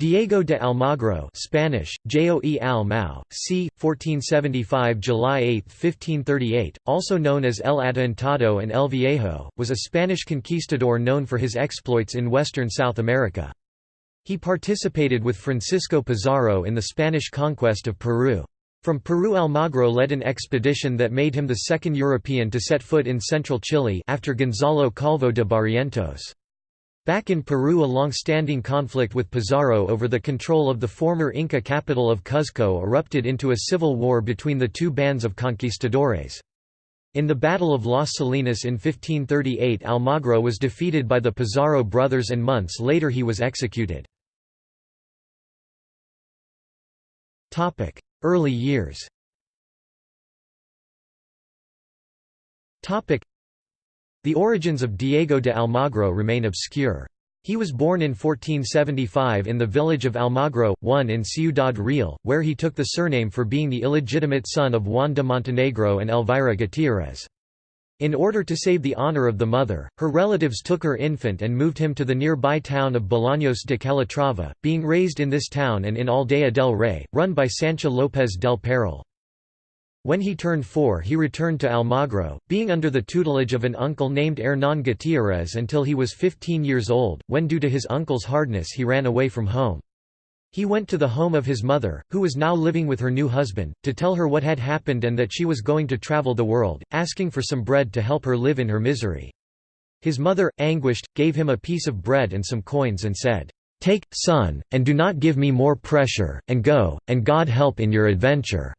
Diego de Almagro Spanish, Joe Al Mao, c. 1475 July 8, 1538, also known as El Adelantado and El Viejo, was a Spanish conquistador known for his exploits in western South America. He participated with Francisco Pizarro in the Spanish conquest of Peru. From Peru Almagro led an expedition that made him the second European to set foot in central Chile after Gonzalo Calvo de Barrientos. Back in Peru a long-standing conflict with Pizarro over the control of the former Inca capital of Cuzco erupted into a civil war between the two bands of conquistadores. In the Battle of Las Salinas in 1538 Almagro was defeated by the Pizarro brothers and months later he was executed. Early years the origins of Diego de Almagro remain obscure. He was born in 1475 in the village of Almagro, one in Ciudad Real, where he took the surname for being the illegitimate son of Juan de Montenegro and Elvira Gutierrez. In order to save the honor of the mother, her relatives took her infant and moved him to the nearby town of Bolaños de Calatrava, being raised in this town and in Aldea del Rey, run by Sancha López del Perel. When he turned four he returned to Almagro, being under the tutelage of an uncle named Hernán Gutiérrez until he was 15 years old, when due to his uncle's hardness he ran away from home. He went to the home of his mother, who was now living with her new husband, to tell her what had happened and that she was going to travel the world, asking for some bread to help her live in her misery. His mother, anguished, gave him a piece of bread and some coins and said, "'Take, son, and do not give me more pressure, and go, and God help in your adventure.'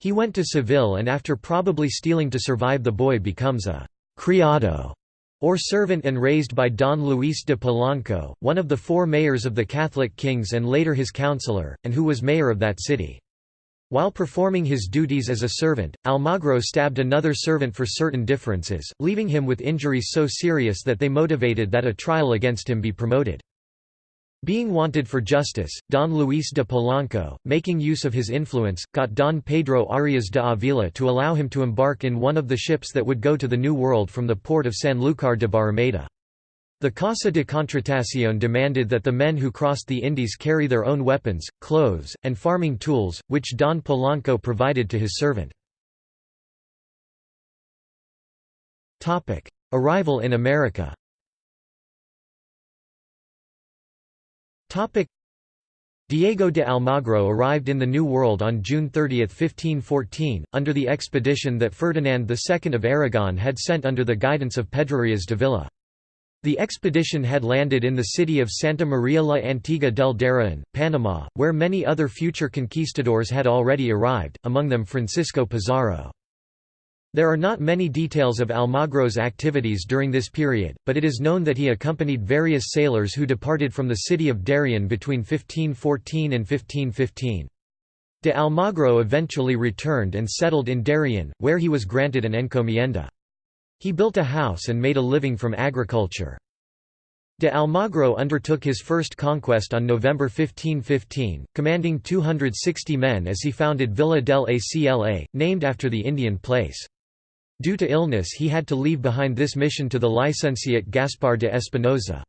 He went to Seville and after probably stealing to survive the boy becomes a «criado» or servant and raised by Don Luis de Polanco, one of the four mayors of the Catholic kings and later his counselor, and who was mayor of that city. While performing his duties as a servant, Almagro stabbed another servant for certain differences, leaving him with injuries so serious that they motivated that a trial against him be promoted. Being wanted for justice, Don Luis de Polanco, making use of his influence, got Don Pedro Arias de Avila to allow him to embark in one of the ships that would go to the New World from the port of Sanlúcar de Barrameda. The Casa de Contratación demanded that the men who crossed the Indies carry their own weapons, clothes, and farming tools, which Don Polanco provided to his servant. Arrival in America Diego de Almagro arrived in the New World on June 30, 1514, under the expedition that Ferdinand II of Aragon had sent under the guidance of Pedrarias de Villa. The expedition had landed in the city of Santa Maria la Antigua del Darien, Panama, where many other future conquistadors had already arrived, among them Francisco Pizarro. There are not many details of Almagro's activities during this period, but it is known that he accompanied various sailors who departed from the city of Darien between 1514 and 1515. De Almagro eventually returned and settled in Darien, where he was granted an encomienda. He built a house and made a living from agriculture. De Almagro undertook his first conquest on November 1515, commanding 260 men as he founded Villa del Acla, named after the Indian place. Due to illness he had to leave behind this mission to the licentiate Gaspar de Espinosa.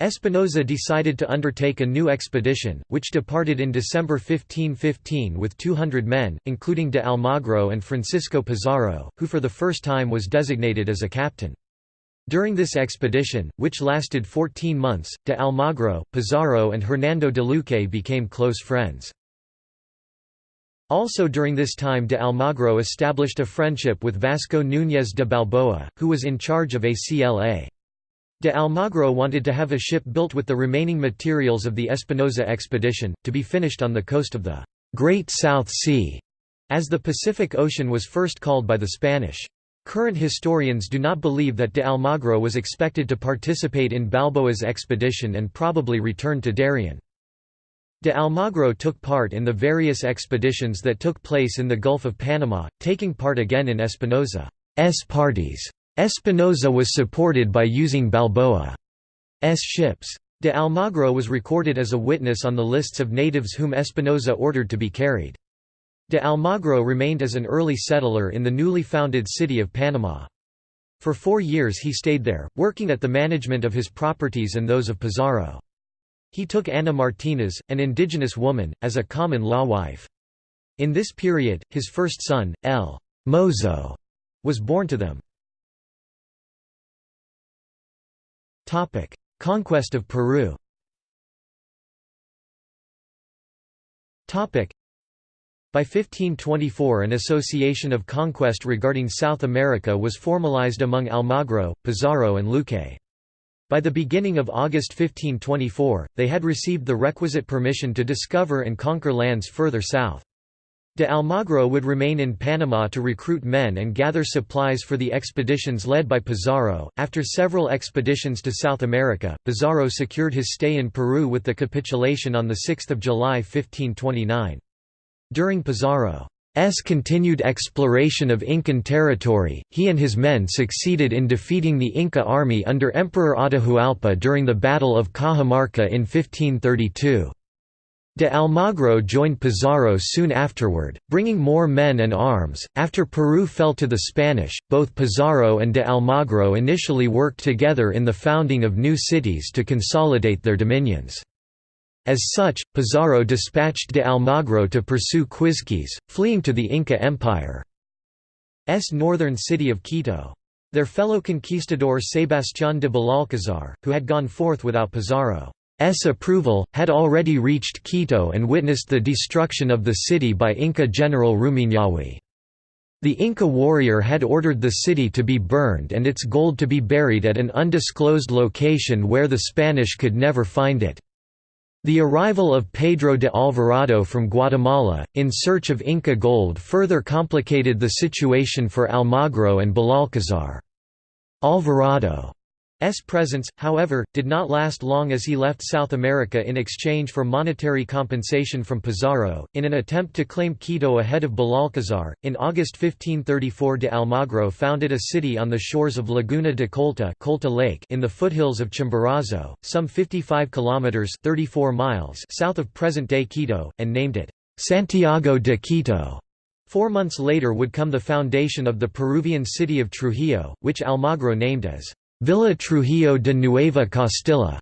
Espinosa decided to undertake a new expedition, which departed in December 1515 with 200 men, including de Almagro and Francisco Pizarro, who for the first time was designated as a captain. During this expedition, which lasted 14 months, de Almagro, Pizarro and Hernando de Luque became close friends. Also during this time de Almagro established a friendship with Vasco Núñez de Balboa, who was in charge of ACLA. De Almagro wanted to have a ship built with the remaining materials of the Espinosa expedition, to be finished on the coast of the Great South Sea, as the Pacific Ocean was first called by the Spanish. Current historians do not believe that de Almagro was expected to participate in Balboa's expedition and probably returned to Darien. De Almagro took part in the various expeditions that took place in the Gulf of Panama, taking part again in Espinosa's parties. Espinosa was supported by using Balboa's ships. De Almagro was recorded as a witness on the lists of natives whom Espinosa ordered to be carried. De Almagro remained as an early settler in the newly founded city of Panama. For four years he stayed there, working at the management of his properties and those of Pizarro. He took Ana Martinez, an indigenous woman, as a common-law wife. In this period, his first son, El Mozo, was born to them. Conquest of Peru by 1524 an association of conquest regarding South America was formalized among Almagro, Pizarro and Luque. By the beginning of August 1524, they had received the requisite permission to discover and conquer lands further south. De Almagro would remain in Panama to recruit men and gather supplies for the expeditions led by Pizarro. After several expeditions to South America, Pizarro secured his stay in Peru with the capitulation on 6 July 1529. During Pizarro's continued exploration of Incan territory, he and his men succeeded in defeating the Inca army under Emperor Atahualpa during the Battle of Cajamarca in 1532. De Almagro joined Pizarro soon afterward, bringing more men and arms. After Peru fell to the Spanish, both Pizarro and de Almagro initially worked together in the founding of new cities to consolidate their dominions. As such, Pizarro dispatched de Almagro to pursue Quizquiz, fleeing to the Inca Empire's northern city of Quito. Their fellow conquistador Sebastián de Belalcázar, who had gone forth without Pizarro. S approval, had already reached Quito and witnessed the destruction of the city by Inca general Rumiñahui. The Inca warrior had ordered the city to be burned and its gold to be buried at an undisclosed location where the Spanish could never find it. The arrival of Pedro de Alvarado from Guatemala, in search of Inca gold further complicated the situation for Almagro and Belalcázar. Alvarado S presence, however, did not last long as he left South America in exchange for monetary compensation from Pizarro. In an attempt to claim Quito ahead of Belalcázar, in August 1534 de Almagro founded a city on the shores of Laguna de Colta, Colta Lake in the foothills of Chimborazo, some 55 kilometers (34 miles) south of present-day Quito, and named it Santiago de Quito. Four months later would come the foundation of the Peruvian city of Trujillo, which Almagro named as Villa Trujillo de Nueva Castilla,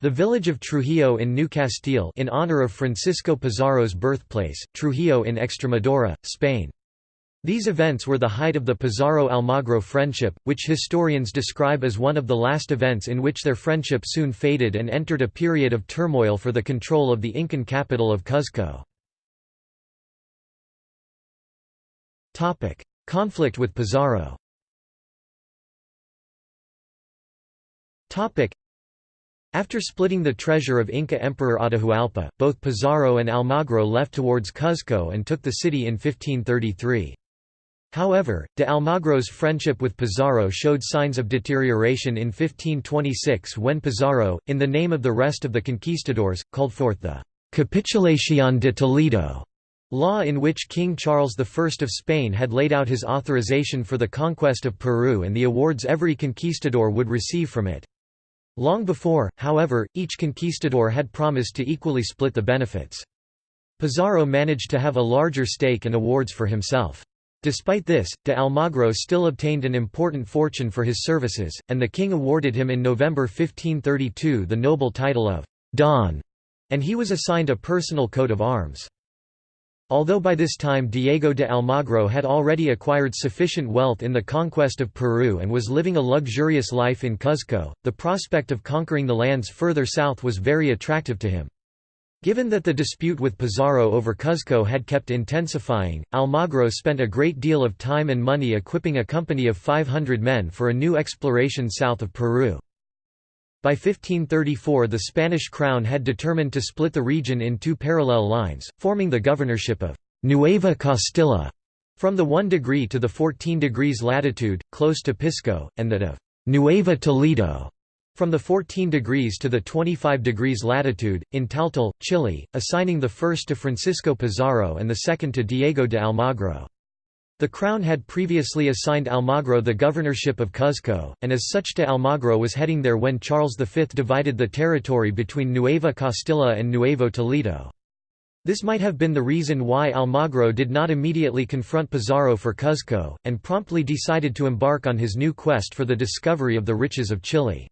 the village of Trujillo in New Castile in honor of Francisco Pizarro's birthplace, Trujillo in Extremadura, Spain. These events were the height of the Pizarro-Almagro friendship, which historians describe as one of the last events in which their friendship soon faded and entered a period of turmoil for the control of the Incan capital of Cuzco. Conflict with Pizarro After splitting the treasure of Inca Emperor Atahualpa, both Pizarro and Almagro left towards Cuzco and took the city in 1533. However, de Almagro's friendship with Pizarro showed signs of deterioration in 1526 when Pizarro, in the name of the rest of the conquistadors, called forth the «Capitulación de Toledo» law in which King Charles I of Spain had laid out his authorization for the conquest of Peru and the awards every conquistador would receive from it. Long before, however, each conquistador had promised to equally split the benefits. Pizarro managed to have a larger stake and awards for himself. Despite this, de Almagro still obtained an important fortune for his services, and the king awarded him in November 1532 the noble title of «Don», and he was assigned a personal coat of arms. Although by this time Diego de Almagro had already acquired sufficient wealth in the conquest of Peru and was living a luxurious life in Cuzco, the prospect of conquering the lands further south was very attractive to him. Given that the dispute with Pizarro over Cuzco had kept intensifying, Almagro spent a great deal of time and money equipping a company of 500 men for a new exploration south of Peru. By 1534 the Spanish crown had determined to split the region in two parallel lines, forming the governorship of Nueva Castilla from the 1 degree to the 14 degrees latitude, close to Pisco, and that of Nueva Toledo from the 14 degrees to the 25 degrees latitude, in Taltal, Chile, assigning the first to Francisco Pizarro and the second to Diego de Almagro. The crown had previously assigned Almagro the governorship of Cuzco, and as such Almagro was heading there when Charles V divided the territory between Nueva Castilla and Nuevo Toledo. This might have been the reason why Almagro did not immediately confront Pizarro for Cuzco, and promptly decided to embark on his new quest for the discovery of the riches of Chile.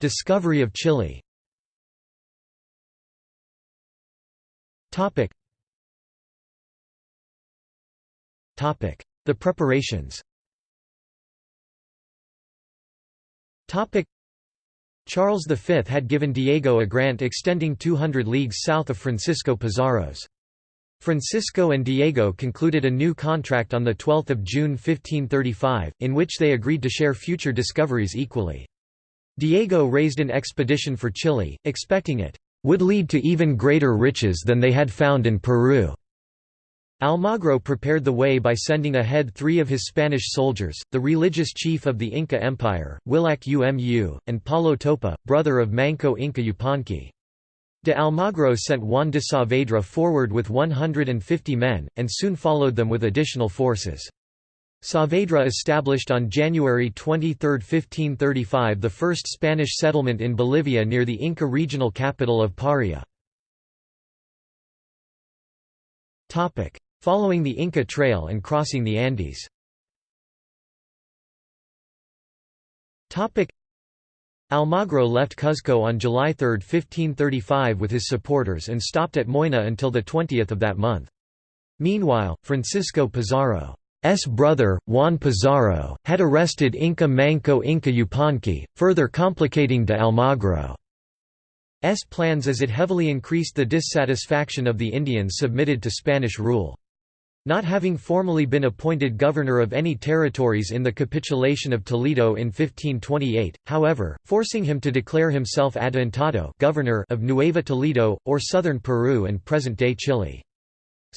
Discovery of Chile The preparations Charles V had given Diego a grant extending 200 leagues south of Francisco Pizarro's. Francisco and Diego concluded a new contract on 12 June 1535, in which they agreed to share future discoveries equally. Diego raised an expedition for Chile, expecting it would lead to even greater riches than they had found in Peru. Almagro prepared the way by sending ahead three of his Spanish soldiers, the religious chief of the Inca Empire, Huilac Umu, and Paulo Topa, brother of Manco Inca Yupanqui. De Almagro sent Juan de Saavedra forward with 150 men, and soon followed them with additional forces. Saavedra established on January 23, 1535 the first Spanish settlement in Bolivia near the Inca regional capital of Paria. Following the Inca Trail and crossing the Andes Almagro left Cuzco on July 3, 1535 with his supporters and stopped at Moina until 20 of that month. Meanwhile, Francisco Pizarro's brother, Juan Pizarro, had arrested Inca Manco Inca Yupanqui, further complicating de Almagro's plans as it heavily increased the dissatisfaction of the Indians submitted to Spanish rule. Not having formally been appointed governor of any territories in the capitulation of Toledo in 1528, however, forcing him to declare himself adelantado governor of Nueva Toledo, or southern Peru and present-day Chile.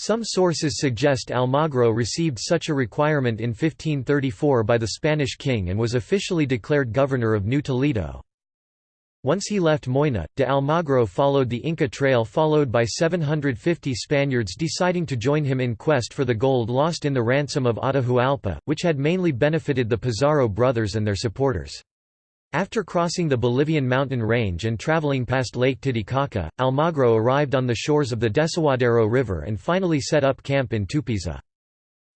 Some sources suggest Almagro received such a requirement in 1534 by the Spanish king and was officially declared governor of New Toledo. Once he left Moyna, de Almagro followed the Inca Trail followed by 750 Spaniards deciding to join him in quest for the gold lost in the ransom of Atahualpa, which had mainly benefited the Pizarro brothers and their supporters. After crossing the Bolivian mountain range and traveling past Lake Titicaca, Almagro arrived on the shores of the Desaguadero River and finally set up camp in Tupiza.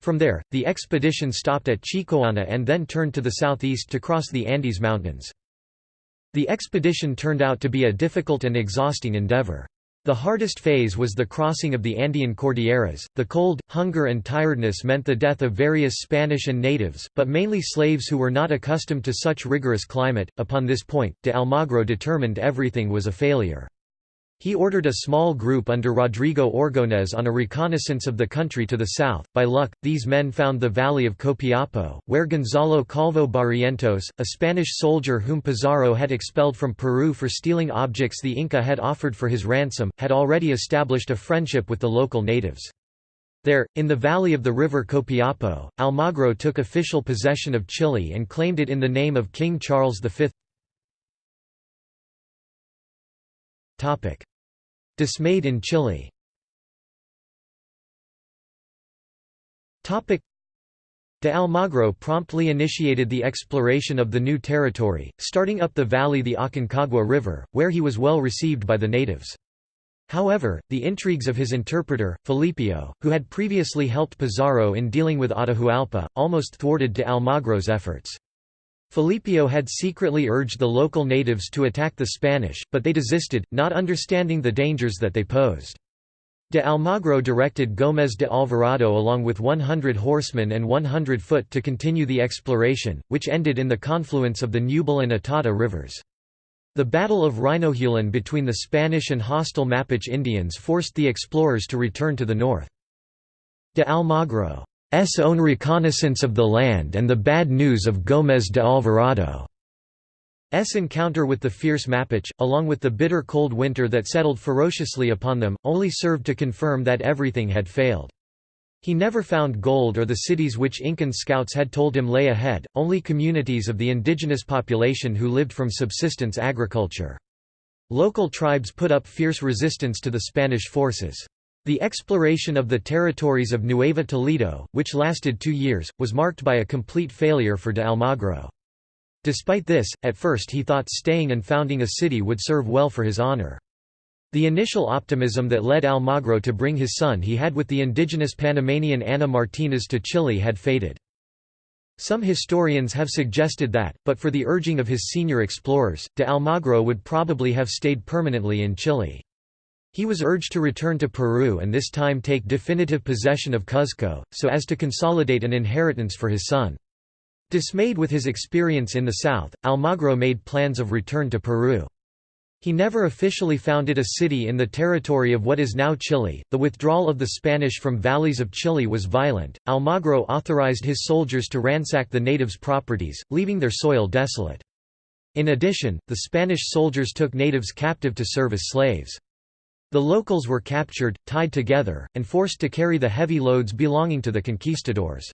From there, the expedition stopped at Chicoana and then turned to the southeast to cross the Andes Mountains. The expedition turned out to be a difficult and exhausting endeavor. The hardest phase was the crossing of the Andean Cordilleras. The cold, hunger, and tiredness meant the death of various Spanish and natives, but mainly slaves who were not accustomed to such rigorous climate. Upon this point, de Almagro determined everything was a failure. He ordered a small group under Rodrigo Orgonez on a reconnaissance of the country to the south. By luck, these men found the valley of Copiapo, where Gonzalo Calvo Barrientos, a Spanish soldier whom Pizarro had expelled from Peru for stealing objects the Inca had offered for his ransom, had already established a friendship with the local natives. There, in the valley of the river Copiapo, Almagro took official possession of Chile and claimed it in the name of King Charles V. Dismayed in Chile Topic. De Almagro promptly initiated the exploration of the new territory, starting up the valley the Aconcagua River, where he was well received by the natives. However, the intrigues of his interpreter, Felipillo, who had previously helped Pizarro in dealing with Atahualpa, almost thwarted de Almagro's efforts. Felipillo had secretly urged the local natives to attack the Spanish, but they desisted, not understanding the dangers that they posed. De Almagro directed Gómez de Alvarado along with 100 horsemen and 100 foot to continue the exploration, which ended in the confluence of the Ñuble and Itata rivers. The Battle of Reinohuelén between the Spanish and hostile Mapuche Indians forced the explorers to return to the north. De Almagro S own reconnaissance of the land and the bad news of Gómez de Alvarado. Alvarado's encounter with the fierce Mapuche, along with the bitter cold winter that settled ferociously upon them, only served to confirm that everything had failed. He never found gold or the cities which Incan scouts had told him lay ahead, only communities of the indigenous population who lived from subsistence agriculture. Local tribes put up fierce resistance to the Spanish forces. The exploration of the territories of Nueva Toledo, which lasted two years, was marked by a complete failure for de Almagro. Despite this, at first he thought staying and founding a city would serve well for his honor. The initial optimism that led Almagro to bring his son he had with the indigenous Panamanian Ana Martinez to Chile had faded. Some historians have suggested that, but for the urging of his senior explorers, de Almagro would probably have stayed permanently in Chile. He was urged to return to Peru and this time take definitive possession of Cuzco, so as to consolidate an inheritance for his son. Dismayed with his experience in the south, Almagro made plans of return to Peru. He never officially founded a city in the territory of what is now Chile. The withdrawal of the Spanish from valleys of Chile was violent. Almagro authorized his soldiers to ransack the natives' properties, leaving their soil desolate. In addition, the Spanish soldiers took natives captive to serve as slaves. The locals were captured, tied together, and forced to carry the heavy loads belonging to the conquistadors.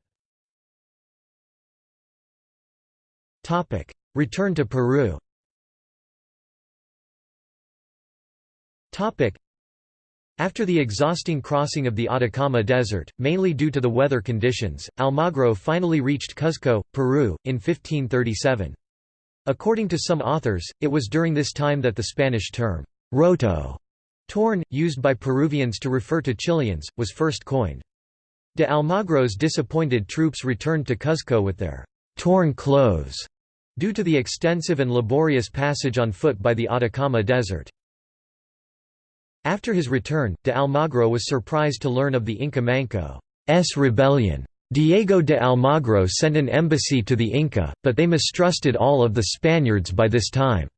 Return to Peru After the exhausting crossing of the Atacama Desert, mainly due to the weather conditions, Almagro finally reached Cuzco, Peru, in 1537. According to some authors, it was during this time that the Spanish term, roto, torn, used by Peruvians to refer to Chileans, was first coined. De Almagro's disappointed troops returned to Cuzco with their torn clothes, due to the extensive and laborious passage on foot by the Atacama Desert. After his return, de Almagro was surprised to learn of the Inca Manco's rebellion. Diego de Almagro sent an embassy to the Inca, but they mistrusted all of the Spaniards by this time.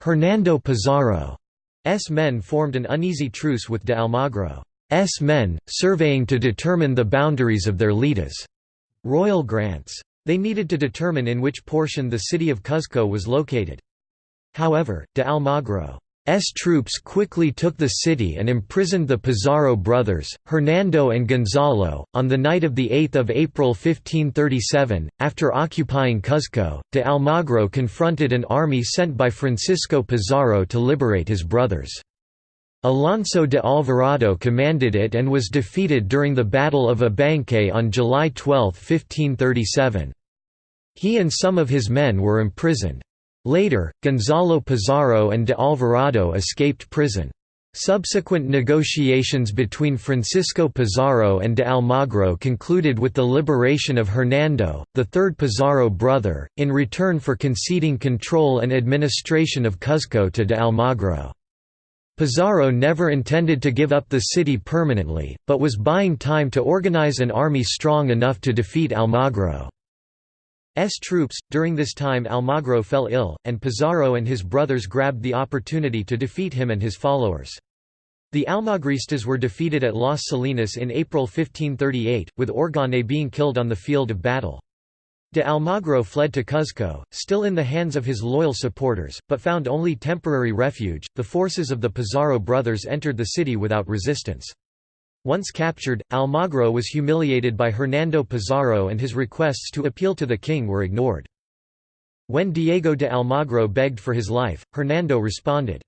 Hernando Pizarro S men formed an uneasy truce with de Almagro's men, surveying to determine the boundaries of their litas royal grants. They needed to determine in which portion the city of Cuzco was located. However, de Almagro S troops quickly took the city and imprisoned the Pizarro brothers, Hernando and Gonzalo. On the night of 8 April 1537, after occupying Cuzco, de Almagro confronted an army sent by Francisco Pizarro to liberate his brothers. Alonso de Alvarado commanded it and was defeated during the Battle of Abancay on July 12, 1537. He and some of his men were imprisoned. Later, Gonzalo Pizarro and de Alvarado escaped prison. Subsequent negotiations between Francisco Pizarro and de Almagro concluded with the liberation of Hernando, the third Pizarro brother, in return for conceding control and administration of Cuzco to de Almagro. Pizarro never intended to give up the city permanently, but was buying time to organize an army strong enough to defeat Almagro. S troops. During this time Almagro fell ill, and Pizarro and his brothers grabbed the opportunity to defeat him and his followers. The Almagristas were defeated at Las Salinas in April 1538, with Orgonez being killed on the field of battle. De Almagro fled to Cuzco, still in the hands of his loyal supporters, but found only temporary refuge. The forces of the Pizarro brothers entered the city without resistance. Once captured, Almagro was humiliated by Hernando Pizarro and his requests to appeal to the king were ignored. When Diego de Almagro begged for his life, Hernando responded,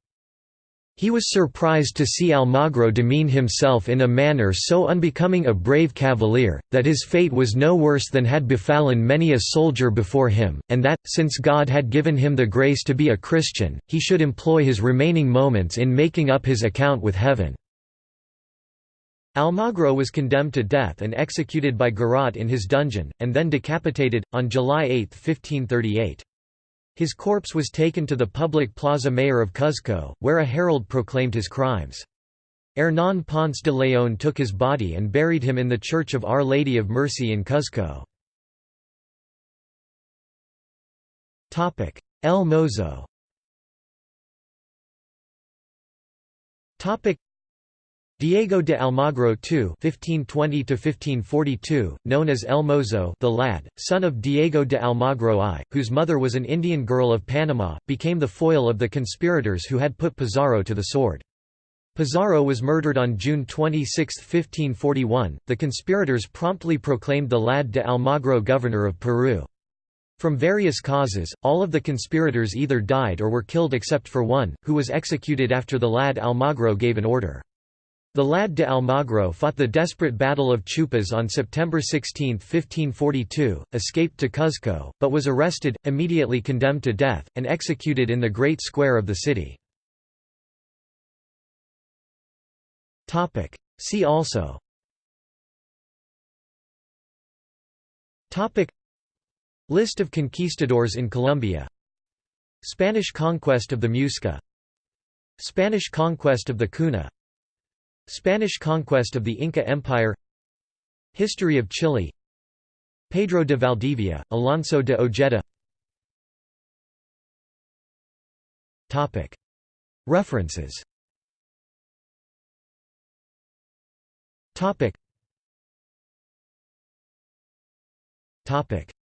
he was surprised to see Almagro demean himself in a manner so unbecoming a brave cavalier, that his fate was no worse than had befallen many a soldier before him, and that, since God had given him the grace to be a Christian, he should employ his remaining moments in making up his account with heaven. Almagro was condemned to death and executed by Garrote in his dungeon, and then decapitated, on July 8, 1538. His corpse was taken to the public Plaza Mayor of Cuzco, where a herald proclaimed his crimes. Hernán Ponce de León took his body and buried him in the Church of Our Lady of Mercy in Cuzco. El Mozo Diego de Almagro II (1520–1542), known as El Mozo, the lad, son of Diego de Almagro I, whose mother was an Indian girl of Panama, became the foil of the conspirators who had put Pizarro to the sword. Pizarro was murdered on June 26, 1541. The conspirators promptly proclaimed the lad de Almagro governor of Peru. From various causes, all of the conspirators either died or were killed except for one, who was executed after the lad Almagro gave an order. The lad de Almagro fought the desperate Battle of Chupas on September 16, 1542, escaped to Cuzco, but was arrested, immediately condemned to death, and executed in the Great Square of the city. See also. List of conquistadors in Colombia. Spanish conquest of the Muisca. Spanish conquest of the Kuna Spanish conquest of the Inca Empire History of Chile Pedro de Valdivia, Alonso de Ojeda. References.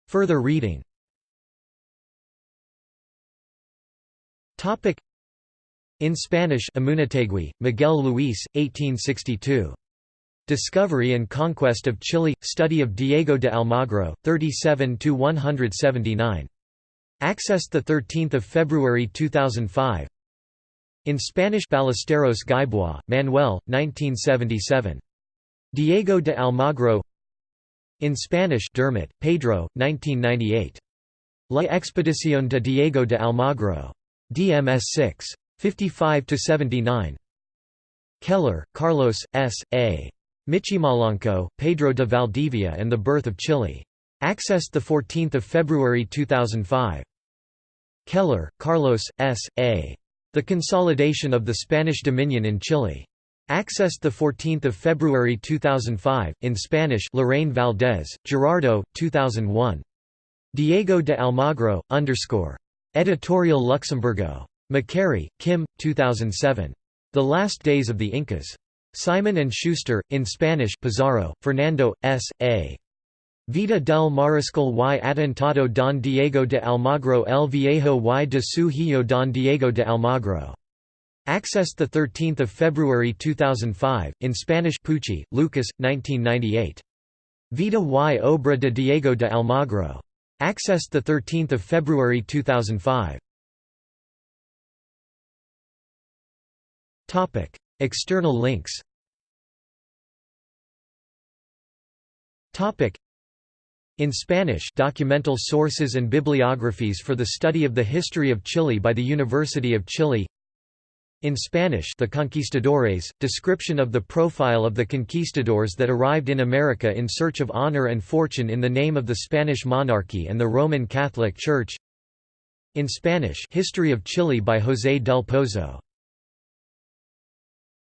Further reading In Spanish Amunategui, Miguel Luis, 1862. Discovery and Conquest of Chile, Study of Diego de Almagro, 37–179. Accessed 13 February 2005 In Spanish Ballesteros Gaibrois, Manuel, 1977. Diego de Almagro In Spanish Dermot, Pedro, 1998. La Expedición de Diego de Almagro. DMS 6. 55–79. Keller, Carlos, S. A. Michimalonco, Pedro de Valdivia and the Birth of Chile. Accessed 14 February 2005. Keller, Carlos, S. A. The Consolidation of the Spanish Dominion in Chile. Accessed 14 February 2005, in Spanish Lorraine Valdez, Gerardo, 2001. Diego de Almagro, underscore. Editorial Luxemburgo. MacQuarrie, Kim, 2007. The Last Days of the Incas. Simon & Schuster, in Spanish Pizarro, Fernando, S. A. Vida del Mariscal y Atentado don Diego de Almagro el Viejo y de su hijo don Diego de Almagro. Accessed 13 February 2005, in Spanish Pucci, Lucas, 1998. Vida y obra de Diego de Almagro. Accessed 13 February 2005. External links. In Spanish documental sources and bibliographies for the study of the history of Chile by the University of Chile. In Spanish The Conquistadores, description of the profile of the conquistadors that arrived in America in search of honor and fortune in the name of the Spanish monarchy and the Roman Catholic Church. In Spanish History of Chile by José del Pozo